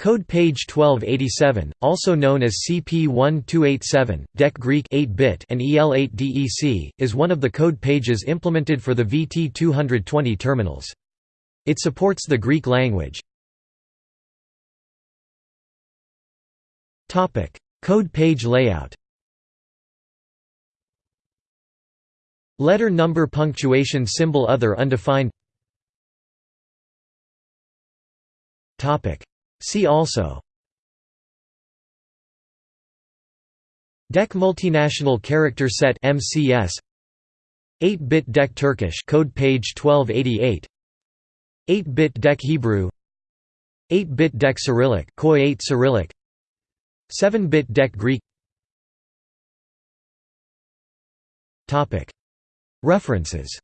Code page 1287, also known as CP1287, DEC Greek 8-bit and EL8DEC, is one of the code pages implemented for the VT220 terminals. It supports the Greek language. Code page layout Letter number punctuation symbol other undefined See also DEC Multinational Character Set MCS 8-bit DEC Turkish code page 1288 8-bit DEC Hebrew 8-bit DEC Cyrillic KOI-8 Cyrillic 7-bit DEC Greek Topic. References